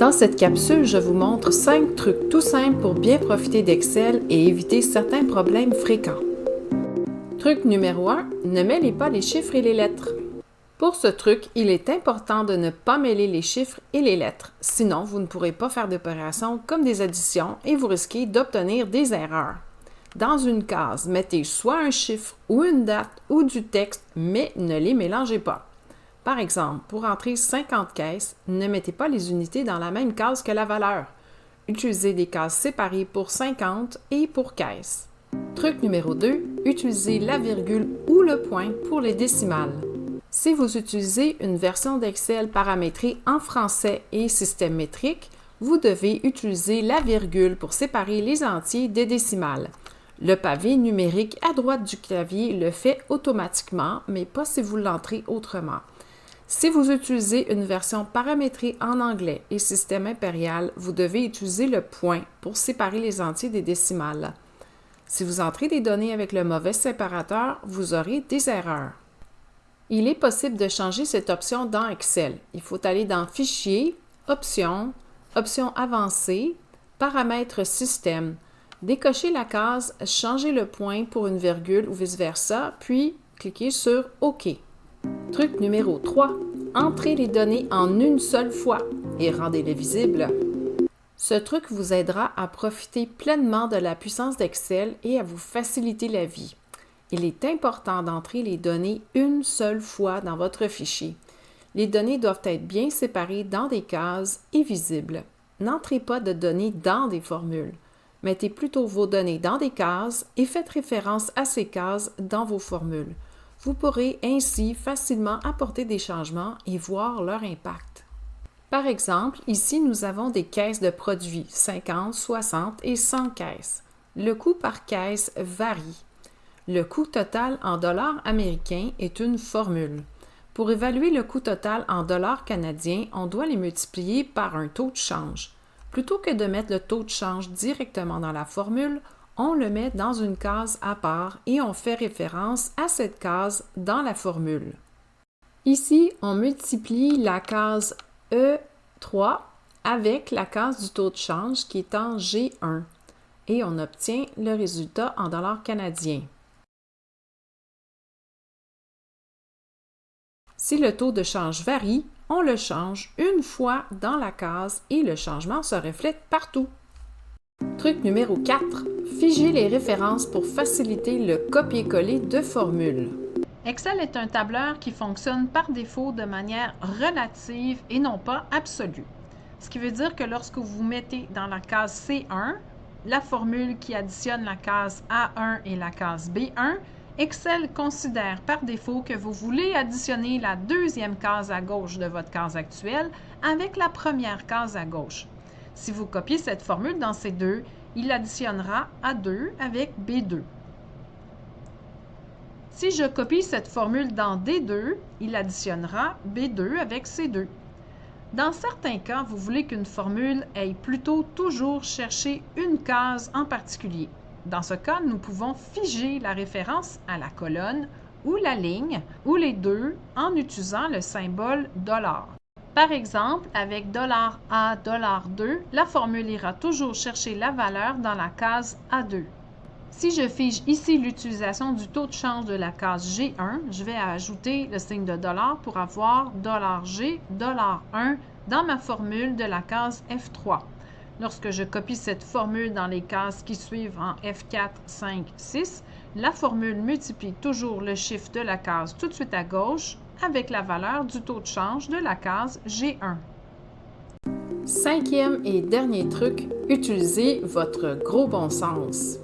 Dans cette capsule, je vous montre 5 trucs tout simples pour bien profiter d'Excel et éviter certains problèmes fréquents. Truc numéro 1, ne mêlez pas les chiffres et les lettres. Pour ce truc, il est important de ne pas mêler les chiffres et les lettres, sinon vous ne pourrez pas faire d'opérations comme des additions et vous risquez d'obtenir des erreurs. Dans une case, mettez soit un chiffre ou une date ou du texte, mais ne les mélangez pas. Par exemple, pour entrer 50 caisses, ne mettez pas les unités dans la même case que la valeur. Utilisez des cases séparées pour 50 et pour caisse. Truc numéro 2, utilisez la virgule ou le point pour les décimales. Si vous utilisez une version d'Excel paramétrée en français et système métrique, vous devez utiliser la virgule pour séparer les entiers des décimales. Le pavé numérique à droite du clavier le fait automatiquement, mais pas si vous l'entrez autrement. Si vous utilisez une version paramétrée en anglais et système impérial, vous devez utiliser le point pour séparer les entiers des décimales. Si vous entrez des données avec le mauvais séparateur, vous aurez des erreurs. Il est possible de changer cette option dans Excel. Il faut aller dans Fichier, Options, Options avancées, Paramètres système, décocher la case Changer le point pour une virgule ou vice-versa, puis cliquez sur OK. Truc numéro 3. Entrez les données en une seule fois et rendez-les visibles. Ce truc vous aidera à profiter pleinement de la puissance d'Excel et à vous faciliter la vie. Il est important d'entrer les données une seule fois dans votre fichier. Les données doivent être bien séparées dans des cases et visibles. N'entrez pas de données dans des formules. Mettez plutôt vos données dans des cases et faites référence à ces cases dans vos formules. Vous pourrez ainsi facilement apporter des changements et voir leur impact. Par exemple, ici, nous avons des caisses de produits, 50, 60 et 100 caisses. Le coût par caisse varie. Le coût total en dollars américains est une formule. Pour évaluer le coût total en dollars canadiens, on doit les multiplier par un taux de change. Plutôt que de mettre le taux de change directement dans la formule, on le met dans une case à part et on fait référence à cette case dans la formule. Ici, on multiplie la case E3 avec la case du taux de change qui est en G1 et on obtient le résultat en dollars canadiens. Si le taux de change varie, on le change une fois dans la case et le changement se reflète partout. Truc numéro 4. Figer les références pour faciliter le copier-coller de formules. Excel est un tableur qui fonctionne par défaut de manière relative et non pas absolue. Ce qui veut dire que lorsque vous mettez dans la case C1 la formule qui additionne la case A1 et la case B1, Excel considère par défaut que vous voulez additionner la deuxième case à gauche de votre case actuelle avec la première case à gauche. Si vous copiez cette formule dans ces deux, il additionnera A2 avec B2. Si je copie cette formule dans D2, il additionnera B2 avec C2. Dans certains cas, vous voulez qu'une formule aille plutôt toujours chercher une case en particulier. Dans ce cas, nous pouvons figer la référence à la colonne ou la ligne, ou les deux, en utilisant le symbole $. Par exemple, avec $A, $2, la formule ira toujours chercher la valeur dans la case A2. Si je fige ici l'utilisation du taux de change de la case G1, je vais ajouter le signe de dollar pour avoir $G, $1 dans ma formule de la case F3. Lorsque je copie cette formule dans les cases qui suivent en F4, 5, 6, la formule multiplie toujours le chiffre de la case tout de suite à gauche avec la valeur du taux de change de la case G1. Cinquième et dernier truc, utilisez votre gros bon sens.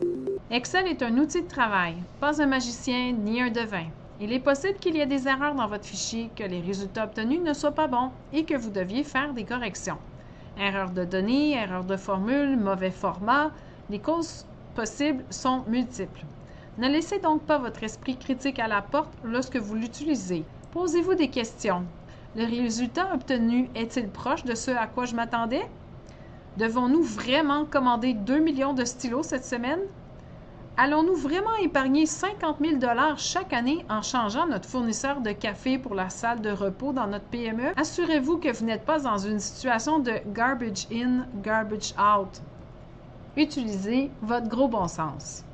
Excel est un outil de travail, pas un magicien ni un devin. Il est possible qu'il y ait des erreurs dans votre fichier, que les résultats obtenus ne soient pas bons et que vous deviez faire des corrections. Erreur de données, erreur de formule, mauvais format, les causes possibles sont multiples. Ne laissez donc pas votre esprit critique à la porte lorsque vous l'utilisez. Posez-vous des questions. Le résultat obtenu est-il proche de ce à quoi je m'attendais? Devons-nous vraiment commander 2 millions de stylos cette semaine? Allons-nous vraiment épargner 50 000 chaque année en changeant notre fournisseur de café pour la salle de repos dans notre PME? Assurez-vous que vous n'êtes pas dans une situation de garbage in, garbage out. Utilisez votre gros bon sens.